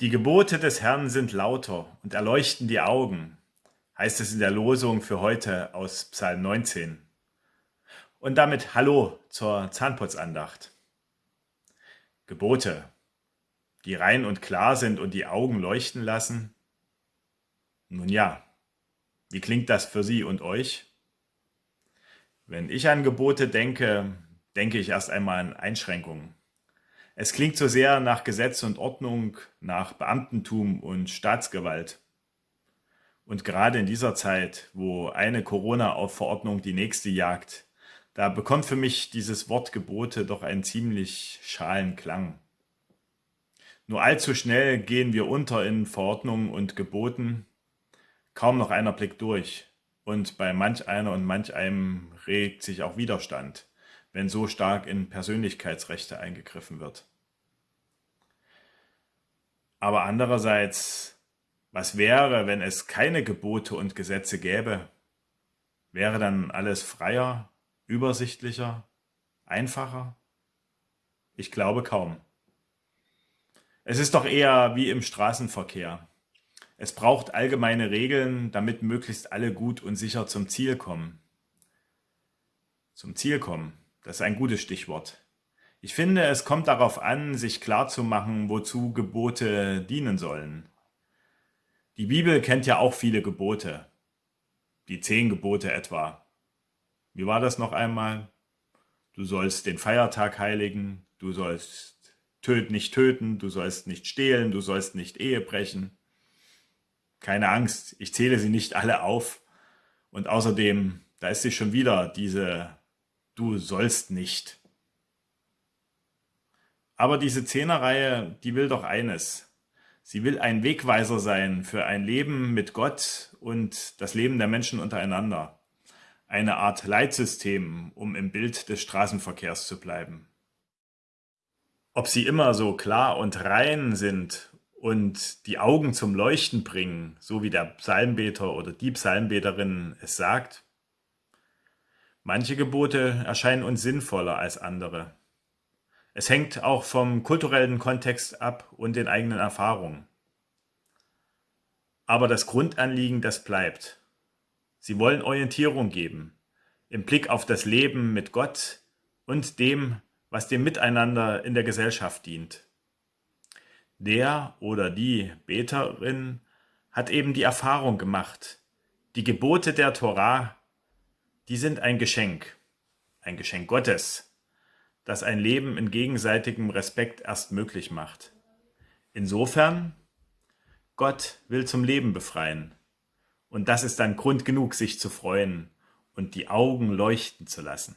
Die Gebote des Herrn sind lauter und erleuchten die Augen, heißt es in der Losung für heute aus Psalm 19. Und damit Hallo zur Zahnputzandacht. Gebote, die rein und klar sind und die Augen leuchten lassen? Nun ja, wie klingt das für Sie und euch? Wenn ich an Gebote denke, denke ich erst einmal an Einschränkungen. Es klingt so sehr nach Gesetz und Ordnung, nach Beamtentum und Staatsgewalt. Und gerade in dieser Zeit, wo eine Corona-Verordnung die nächste jagt, da bekommt für mich dieses Wort Gebote doch einen ziemlich schalen Klang. Nur allzu schnell gehen wir unter in Verordnungen und Geboten, kaum noch einer blickt durch. Und bei manch einer und manch einem regt sich auch Widerstand wenn so stark in Persönlichkeitsrechte eingegriffen wird. Aber andererseits, was wäre, wenn es keine Gebote und Gesetze gäbe? Wäre dann alles freier, übersichtlicher, einfacher? Ich glaube kaum. Es ist doch eher wie im Straßenverkehr. Es braucht allgemeine Regeln, damit möglichst alle gut und sicher zum Ziel kommen. Zum Ziel kommen. Das ist ein gutes Stichwort. Ich finde, es kommt darauf an, sich klarzumachen, wozu Gebote dienen sollen. Die Bibel kennt ja auch viele Gebote. Die zehn Gebote etwa. Wie war das noch einmal? Du sollst den Feiertag heiligen, du sollst töt nicht töten, du sollst nicht stehlen, du sollst nicht Ehe brechen. Keine Angst, ich zähle sie nicht alle auf. Und außerdem, da ist sie schon wieder, diese du sollst nicht. Aber diese Zehnerreihe, die will doch eines. Sie will ein Wegweiser sein für ein Leben mit Gott und das Leben der Menschen untereinander. Eine Art Leitsystem, um im Bild des Straßenverkehrs zu bleiben. Ob sie immer so klar und rein sind und die Augen zum Leuchten bringen, so wie der Psalmbeter oder die Psalmbeterin es sagt, Manche Gebote erscheinen uns sinnvoller als andere. Es hängt auch vom kulturellen Kontext ab und den eigenen Erfahrungen. Aber das Grundanliegen, das bleibt. Sie wollen Orientierung geben, im Blick auf das Leben mit Gott und dem, was dem Miteinander in der Gesellschaft dient. Der oder die Beterin hat eben die Erfahrung gemacht, die Gebote der Torah die sind ein Geschenk, ein Geschenk Gottes, das ein Leben in gegenseitigem Respekt erst möglich macht. Insofern, Gott will zum Leben befreien. Und das ist dann Grund genug, sich zu freuen und die Augen leuchten zu lassen.